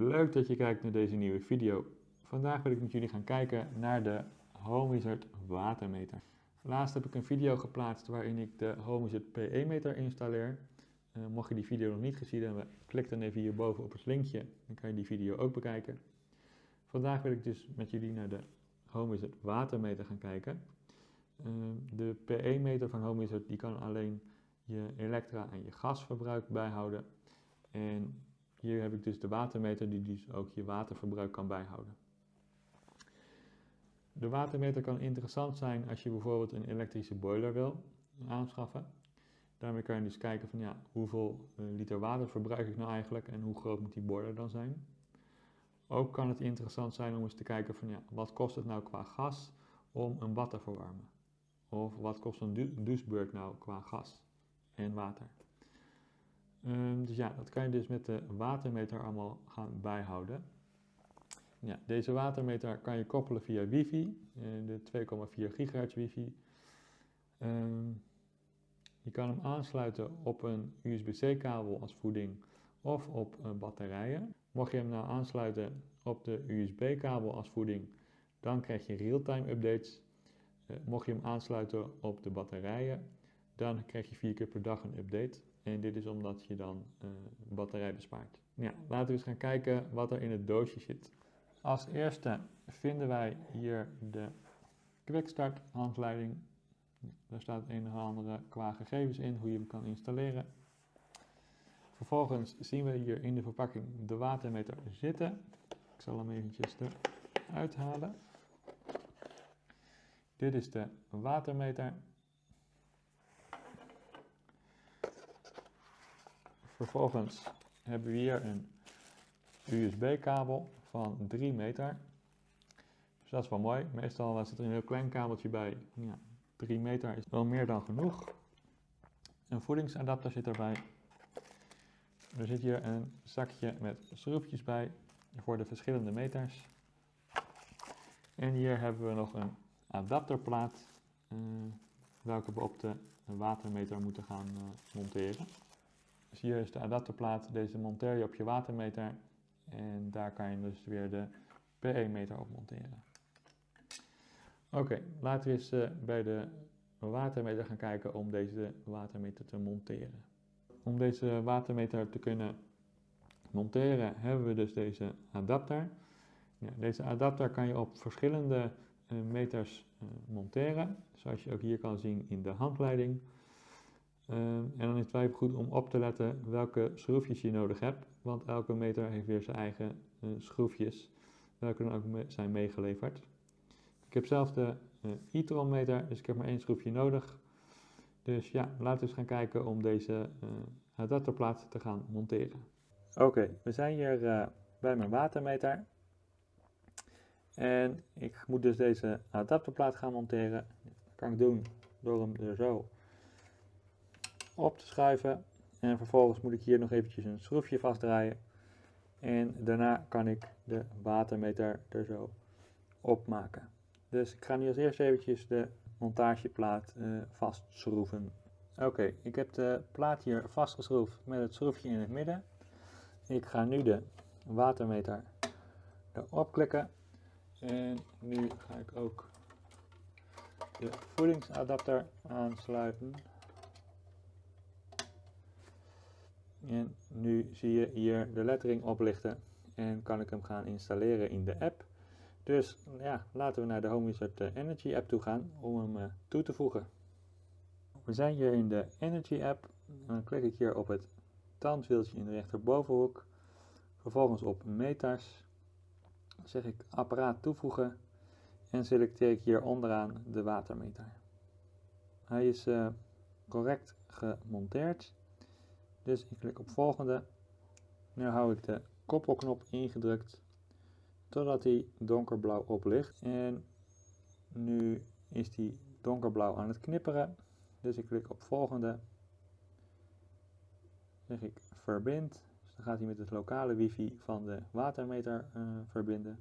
leuk dat je kijkt naar deze nieuwe video. Vandaag wil ik met jullie gaan kijken naar de HomeWizard watermeter. Laatst heb ik een video geplaatst waarin ik de HomeWizard PE-meter installeer. Uh, mocht je die video nog niet gezien hebben, klik dan even hierboven op het linkje, dan kan je die video ook bekijken. Vandaag wil ik dus met jullie naar de HomeWizard watermeter gaan kijken. Uh, de PE-meter van HomeWizard die kan alleen je elektra en je gasverbruik bijhouden. En hier heb ik dus de watermeter die dus ook je waterverbruik kan bijhouden. De watermeter kan interessant zijn als je bijvoorbeeld een elektrische boiler wil aanschaffen. Daarmee kan je dus kijken van ja, hoeveel eh, liter water verbruik ik nou eigenlijk en hoe groot moet die boiler dan zijn. Ook kan het interessant zijn om eens te kijken van ja, wat kost het nou qua gas om een bad te verwarmen? Of wat kost een douchebeurt nou qua gas en water? Um, dus ja, dat kan je dus met de watermeter allemaal gaan bijhouden. Ja, deze watermeter kan je koppelen via wifi, uh, de 2,4 gigahertz wifi. Um, je kan hem aansluiten op een USB-C kabel als voeding of op uh, batterijen. Mocht je hem nou aansluiten op de USB-kabel als voeding, dan krijg je real-time updates. Uh, mocht je hem aansluiten op de batterijen, dan krijg je vier keer per dag een update. En dit is omdat je dan uh, batterij bespaart. Ja, laten we eens gaan kijken wat er in het doosje zit. Als eerste vinden wij hier de quickstart handleiding. Daar staat een of andere qua gegevens in, hoe je hem kan installeren. Vervolgens zien we hier in de verpakking de watermeter zitten. Ik zal hem eventjes eruit halen. Dit is de watermeter. Vervolgens hebben we hier een USB-kabel van 3 meter. Dus dat is wel mooi. Meestal zit er een heel klein kabeltje bij. Ja, 3 meter is wel meer dan genoeg. Een voedingsadapter zit erbij. Er zit hier een zakje met schroefjes bij voor de verschillende meters. En hier hebben we nog een adapterplaat, uh, welke we op de watermeter moeten gaan uh, monteren. Dus hier is de adapterplaat, deze monteer je op je watermeter en daar kan je dus weer de PE-meter op monteren. Oké, laten we eens uh, bij de watermeter gaan kijken om deze watermeter te monteren. Om deze watermeter te kunnen monteren hebben we dus deze adapter. Ja, deze adapter kan je op verschillende uh, meters uh, monteren, zoals je ook hier kan zien in de handleiding. Uh, en dan is het wel goed om op te letten welke schroefjes je nodig hebt, want elke meter heeft weer zijn eigen uh, schroefjes, welke dan ook zijn meegeleverd. Ik heb zelf de uh, e-tron meter, dus ik heb maar één schroefje nodig. Dus ja, laten we eens gaan kijken om deze adapterplaat te gaan monteren. Oké, we zijn hier bij mijn watermeter. En ik moet dus deze adapterplaat gaan monteren. Dat kan ik doen door hem er zo op te schuiven. En vervolgens moet ik hier nog eventjes een schroefje vastdraaien. En daarna kan ik de watermeter er zo opmaken. Dus ik ga nu als eerst eventjes de montageplaat uh, vastschroeven. Oké, ik heb de plaat hier vastgeschroefd met het schroefje in het midden. Ik ga nu de watermeter erop klikken. En nu ga ik ook de voedingsadapter aansluiten. En nu zie je hier de lettering oplichten en kan ik hem gaan installeren in de app. Dus ja, laten we naar de HomeWizard eh, Energy app toe gaan om hem uh, toe te voegen. We zijn hier in de Energy app. Dan klik ik hier op het tandwieltje in de rechterbovenhoek. Vervolgens op meters. Dan zeg ik apparaat toevoegen en selecteer ik hier onderaan de watermeter. Hij is uh, correct gemonteerd. Dus ik klik op volgende. Nu hou ik de koppelknop ingedrukt totdat hij donkerblauw oplicht. En nu is hij donkerblauw aan het knipperen. Dus ik klik op volgende. Zeg ik verbind. Dus dan gaat hij met het lokale wifi van de watermeter uh, verbinden.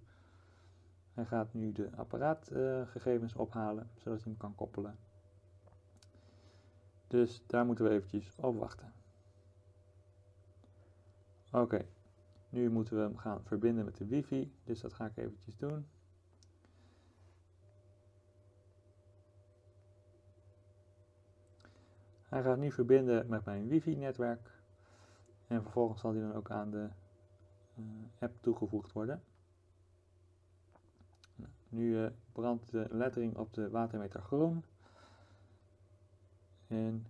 Hij gaat nu de apparaatgegevens uh, ophalen, zodat hij hem kan koppelen. Dus daar moeten we eventjes op wachten. Oké, Nu moeten we hem gaan verbinden met de wifi, dus dat ga ik eventjes doen. Hij gaat nu verbinden met mijn wifi-netwerk en vervolgens zal hij dan ook aan de uh, app toegevoegd worden. Nu uh, brandt de lettering op de watermeter groen en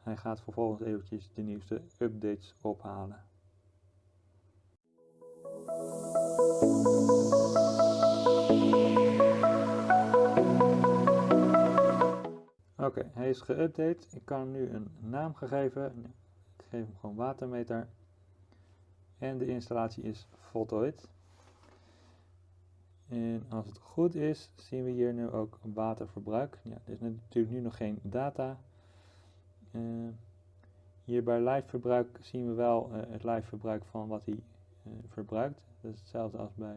hij gaat vervolgens eventjes de nieuwste updates ophalen. Oké, hij is geüpdate. Ik kan hem nu een naam geven. Ik geef hem gewoon watermeter. En de installatie is voltooid. En als het goed is, zien we hier nu ook waterverbruik. Ja, er is natuurlijk nu nog geen data. Uh, hier bij live verbruik zien we wel uh, het live verbruik van wat hij verbruikt. Dat is hetzelfde als bij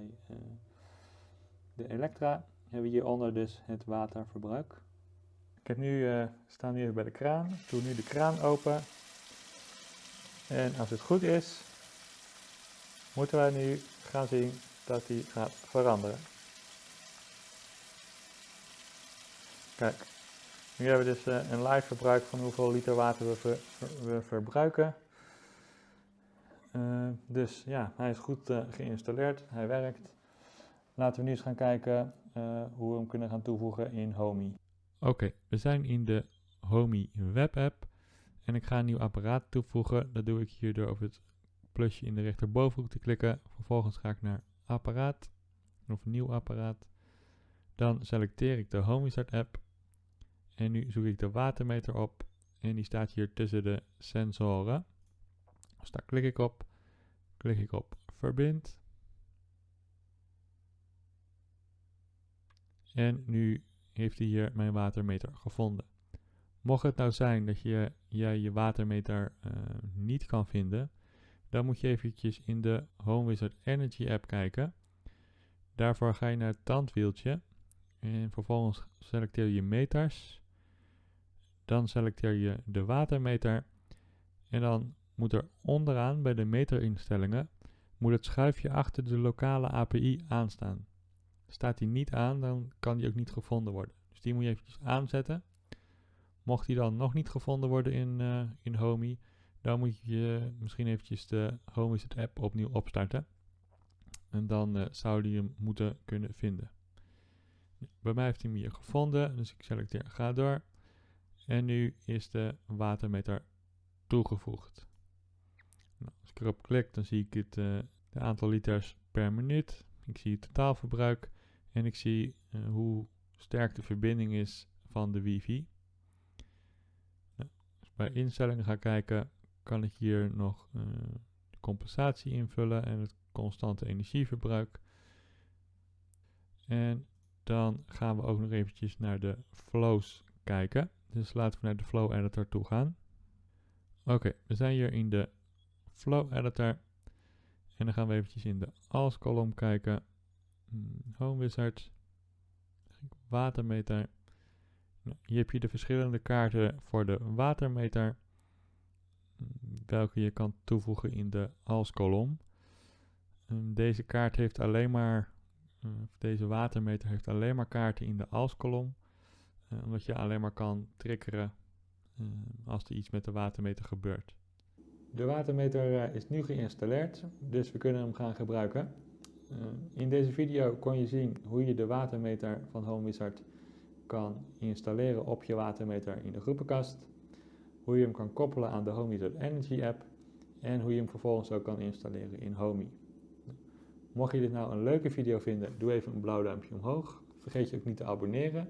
de Elektra. Hebben we hieronder dus het waterverbruik. Ik heb nu, uh, staan nu bij de kraan. Ik doe nu de kraan open. En als het goed is, moeten wij nu gaan zien dat die gaat veranderen. Kijk, nu hebben we dus uh, een live verbruik van hoeveel liter water we, we verbruiken. Uh, dus ja, hij is goed geïnstalleerd, hij werkt. Laten we nu eens gaan kijken hoe we hem kunnen gaan toevoegen in Homey. Oké, we zijn in de Homey web app en ik ga een nieuw apparaat toevoegen. Dat doe ik hier door op het plusje in de rechterbovenhoek te klikken. Vervolgens ga ik naar apparaat of nieuw apparaat. Dan selecteer ik de HomeyStart app en nu zoek ik de watermeter op en die staat hier tussen de sensoren. Dus daar klik ik op, klik ik op verbind. En nu heeft hij hier mijn watermeter gevonden. Mocht het nou zijn dat je, jij je watermeter uh, niet kan vinden, dan moet je eventjes in de Home Wizard Energy app kijken. Daarvoor ga je naar het tandwieltje en vervolgens selecteer je meters. Dan selecteer je de watermeter en dan moet er onderaan bij de meterinstellingen moet het schuifje achter de lokale API aanstaan. Staat die niet aan, dan kan die ook niet gevonden worden. Dus die moet je eventjes aanzetten. Mocht die dan nog niet gevonden worden in, uh, in Homey, dan moet je misschien eventjes de HomeWizard app opnieuw opstarten. En dan uh, zou die hem moeten kunnen vinden. Bij mij heeft hij hem hier gevonden, dus ik selecteer ga door. En nu is de watermeter toegevoegd. Ik erop klik, dan zie ik het uh, de aantal liters per minuut. Ik zie het totaalverbruik. En ik zie uh, hoe sterk de verbinding is van de wifi. Nou, als bij instellingen ga kijken, kan ik hier nog uh, de compensatie invullen en het constante energieverbruik. En dan gaan we ook nog eventjes naar de flows kijken. Dus laten we naar de flow editor toe gaan. Oké, okay, we zijn hier in de flow editor. En dan gaan we eventjes in de als kolom kijken. Hmm, Home Wizard, watermeter. Nou, hier heb je de verschillende kaarten voor de watermeter, hmm, welke je kan toevoegen in de als-kolom. Deze kaart heeft alleen maar, deze watermeter heeft alleen maar kaarten in de als-kolom, uh, omdat je alleen maar kan triggeren als er iets met de watermeter gebeurt. De watermeter is nu geïnstalleerd, dus we kunnen hem gaan gebruiken. Uh, in deze video kon je zien hoe je de watermeter van HomeWizard kan installeren op je watermeter in de groepenkast. Hoe je hem kan koppelen aan de HomeWizard Energy app. En hoe je hem vervolgens ook kan installeren in Homey. Mocht je dit nou een leuke video vinden, doe even een blauw duimpje omhoog. Vergeet je ook niet te abonneren.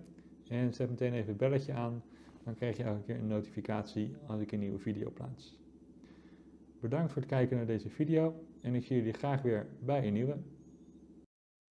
En zet meteen even het belletje aan. Dan krijg je elke keer een notificatie als ik een nieuwe video plaats. Bedankt voor het kijken naar deze video en ik zie jullie graag weer bij een nieuwe.